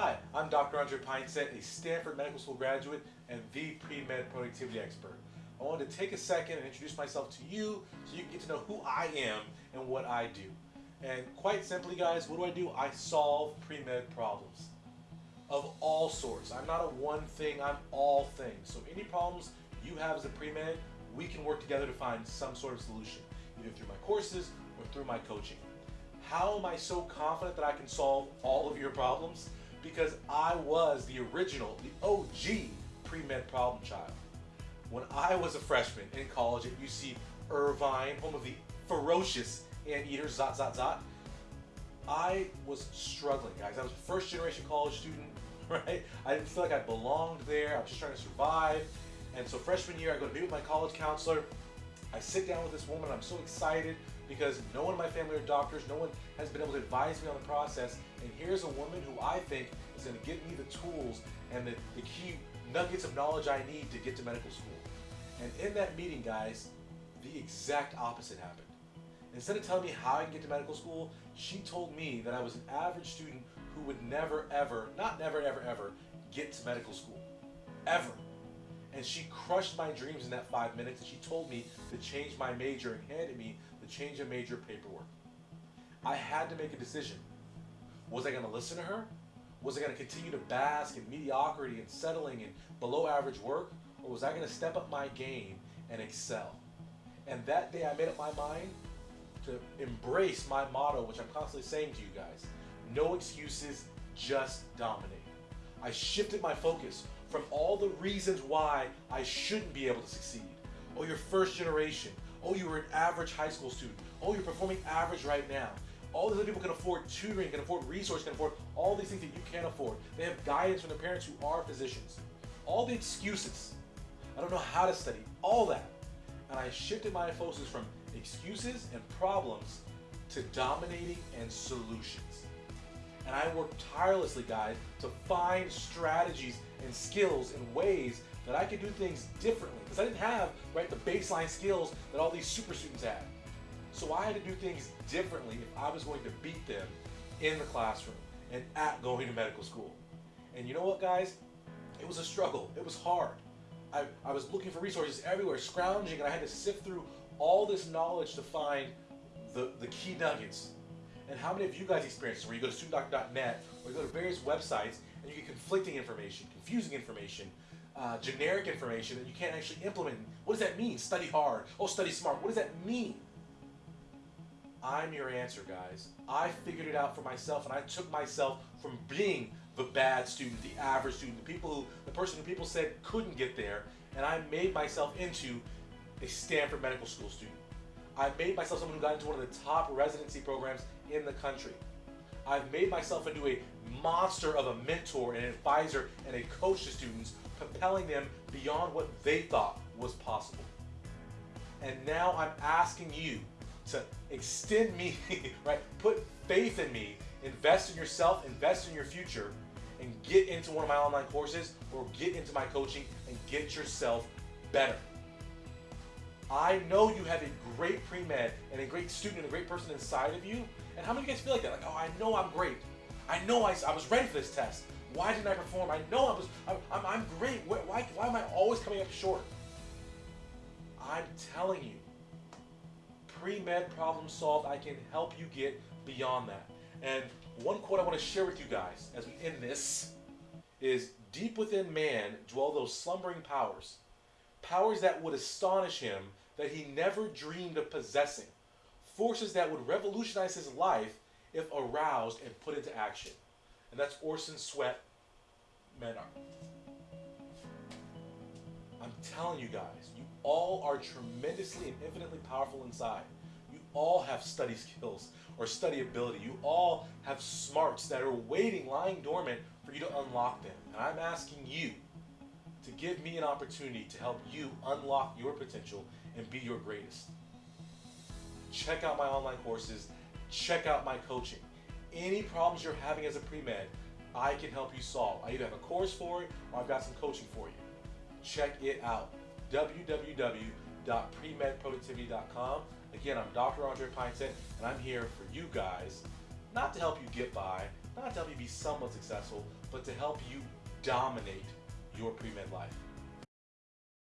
Hi, I'm Dr. Andre Pineset, a Stanford Medical School graduate and the pre-med productivity expert. I wanted to take a second and introduce myself to you so you can get to know who I am and what I do. And quite simply, guys, what do I do? I solve pre-med problems of all sorts. I'm not a one thing, I'm all things. So any problems you have as a pre-med, we can work together to find some sort of solution, either through my courses or through my coaching. How am I so confident that I can solve all of your problems? Because I was the original, the OG pre-med problem child. When I was a freshman in college at UC Irvine, home of the ferocious anteaters, zot, zot, zot, I was struggling, guys. I was a first generation college student, right? I didn't feel like I belonged there. I was just trying to survive. And so freshman year, I go to meet with my college counselor. I sit down with this woman. I'm so excited because no one in my family are doctors. No one has been able to advise me on the process. And here's a woman who I think is going to give me the tools and the, the key nuggets of knowledge I need to get to medical school. And in that meeting, guys, the exact opposite happened. Instead of telling me how I can get to medical school, she told me that I was an average student who would never, ever, not never, ever, ever, get to medical school. Ever. And she crushed my dreams in that five minutes and she told me to change my major and handed me change of major paperwork. I had to make a decision. Was I going to listen to her? Was I going to continue to bask in mediocrity and settling in below average work? Or was I going to step up my game and excel? And that day I made up my mind to embrace my motto, which I'm constantly saying to you guys. No excuses, just dominate. I shifted my focus from all the reasons why I shouldn't be able to succeed. Oh, you're first generation. Oh, you were an average high school student. Oh, you're performing average right now. All these other people can afford tutoring, can afford resources, can afford all these things that you can't afford. They have guidance from their parents who are physicians. All the excuses. I don't know how to study. All that. And I shifted my focus from excuses and problems to dominating and solutions. And I worked tirelessly, guys, to find strategies and skills and ways that I could do things differently. Because I didn't have, right, the baseline skills that all these super students had. So I had to do things differently if I was going to beat them in the classroom and at going to medical school. And you know what, guys? It was a struggle. It was hard. I, I was looking for resources everywhere, scrounging, and I had to sift through all this knowledge to find the, the key nuggets. And how many of you guys experience this where you go to studentdoctor.net or you go to various websites and you get conflicting information, confusing information, uh, generic information that you can't actually implement. What does that mean? Study hard. Oh, study smart. What does that mean? I'm your answer, guys. I figured it out for myself and I took myself from being the bad student, the average student, the people who, the person who people said couldn't get there, and I made myself into a Stanford Medical School student. I made myself someone who got into one of the top residency programs in the country. I've made myself into a monster of a mentor and an advisor and a coach to students, propelling them beyond what they thought was possible. And now I'm asking you to extend me, right? Put faith in me, invest in yourself, invest in your future, and get into one of my online courses or get into my coaching and get yourself better. I know you have a great pre-med and a great student and a great person inside of you. And how many of you guys feel like that? Like, oh, I know I'm great. I know I, I was ready for this test. Why didn't I perform? I know I was, I'm, I'm, great. Why, why, why am I always coming up short? I'm telling you, pre-med problem solved, I can help you get beyond that. And one quote I want to share with you guys as we end this is, deep within man dwell those slumbering powers powers that would astonish him that he never dreamed of possessing, forces that would revolutionize his life if aroused and put into action. And that's Orison Swett Marden. I'm telling you guys, you all are tremendously and infinitely powerful inside. You all have study skills or study ability. You all have smarts that are waiting, lying dormant for you to unlock them. And I'm asking you to give me an opportunity to help you unlock your potential and be your greatest. Check out my online courses, check out my coaching. Any problems you're having as a pre-med, I can help you solve. I either have a course for it or I've got some coaching for you. Check it out. www.premedproductivity.com. Again, I'm Dr. Andre Pineset, and I'm here for you guys, not to help you get by, not to help you be somewhat successful, but to help you dominate your pre med life.